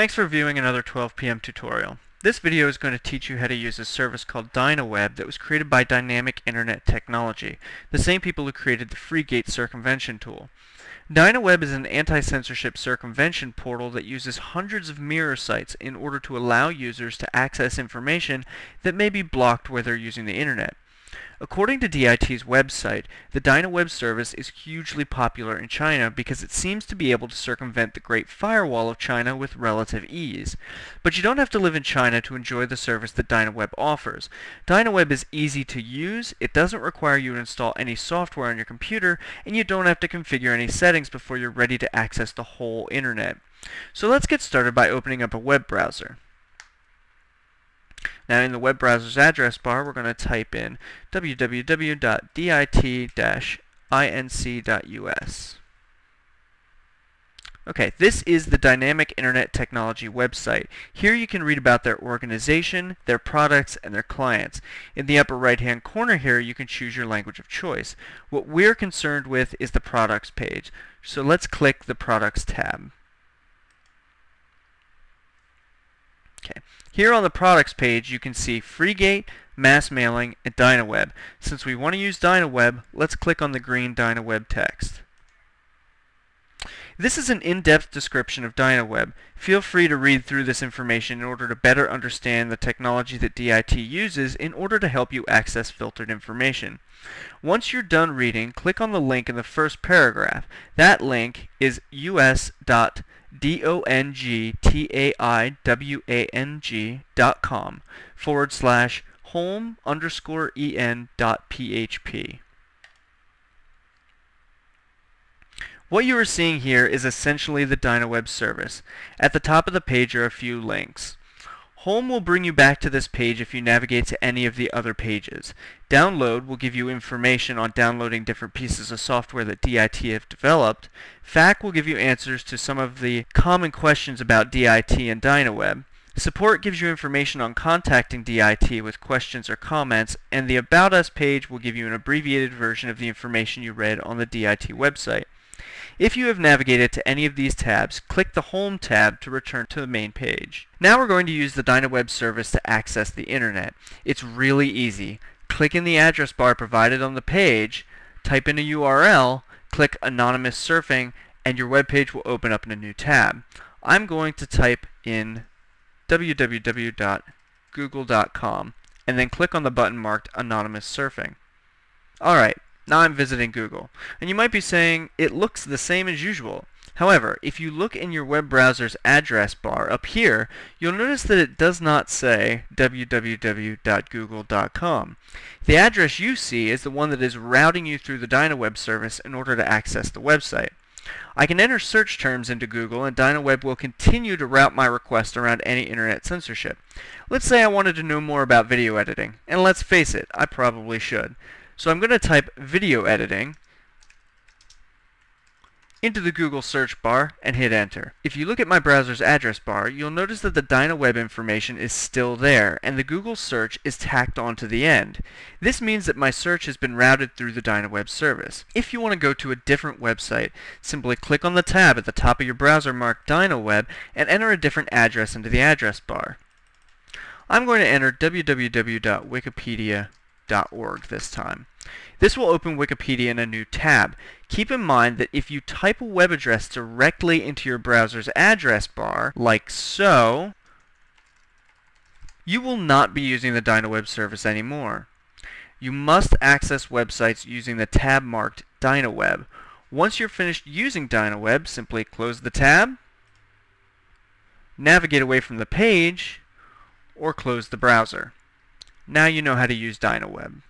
Thanks for viewing another 12 p.m. tutorial. This video is going to teach you how to use a service called DynaWeb that was created by Dynamic Internet Technology, the same people who created the FreeGate circumvention tool. DynaWeb is an anti-censorship circumvention portal that uses hundreds of mirror sites in order to allow users to access information that may be blocked where they're using the internet. According to DIT's website, the DynaWeb service is hugely popular in China because it seems to be able to circumvent the Great Firewall of China with relative ease. But you don't have to live in China to enjoy the service that DynaWeb offers. DynaWeb is easy to use, it doesn't require you to install any software on your computer, and you don't have to configure any settings before you're ready to access the whole internet. So let's get started by opening up a web browser. Now in the web browser's address bar, we're going to type in www.dit-inc.us. Okay, this is the Dynamic Internet Technology website. Here you can read about their organization, their products, and their clients. In the upper right-hand corner here, you can choose your language of choice. What we're concerned with is the products page. So let's click the products tab. Okay. Here on the products page, you can see FreeGate, Mass Mailing, and DynaWeb. Since we want to use DynaWeb, let's click on the green DynaWeb text. This is an in-depth description of DynaWeb. Feel free to read through this information in order to better understand the technology that DIT uses in order to help you access filtered information. Once you're done reading, click on the link in the first paragraph. That link is us.dongtaiwang dot com forward slash home underscore en dot php. What you are seeing here is essentially the DynaWeb service. At the top of the page are a few links. Home will bring you back to this page if you navigate to any of the other pages. Download will give you information on downloading different pieces of software that DIT have developed. FAQ will give you answers to some of the common questions about DIT and DynaWeb. Support gives you information on contacting DIT with questions or comments, and the About Us page will give you an abbreviated version of the information you read on the DIT website. If you have navigated to any of these tabs, click the Home tab to return to the main page. Now we're going to use the DynaWeb service to access the internet. It's really easy. Click in the address bar provided on the page, type in a URL, click Anonymous Surfing, and your web page will open up in a new tab. I'm going to type in www.google.com and then click on the button marked Anonymous Surfing. Alright, now I'm visiting Google. And you might be saying, it looks the same as usual. However, if you look in your web browser's address bar up here, you'll notice that it does not say www.google.com. The address you see is the one that is routing you through the DynaWeb service in order to access the website. I can enter search terms into Google and DynaWeb will continue to route my request around any internet censorship. Let's say I wanted to know more about video editing, and let's face it, I probably should. So I'm going to type video editing into the Google search bar and hit enter. If you look at my browser's address bar, you'll notice that the DynaWeb information is still there and the Google search is tacked onto the end. This means that my search has been routed through the DynaWeb service. If you want to go to a different website, simply click on the tab at the top of your browser marked DynaWeb and enter a different address into the address bar. I'm going to enter www.wikipedia.org this time. This will open Wikipedia in a new tab. Keep in mind that if you type a web address directly into your browser's address bar, like so, you will not be using the DynaWeb service anymore. You must access websites using the tab marked DynaWeb. Once you're finished using DynaWeb, simply close the tab, navigate away from the page, or close the browser. Now you know how to use DynaWeb.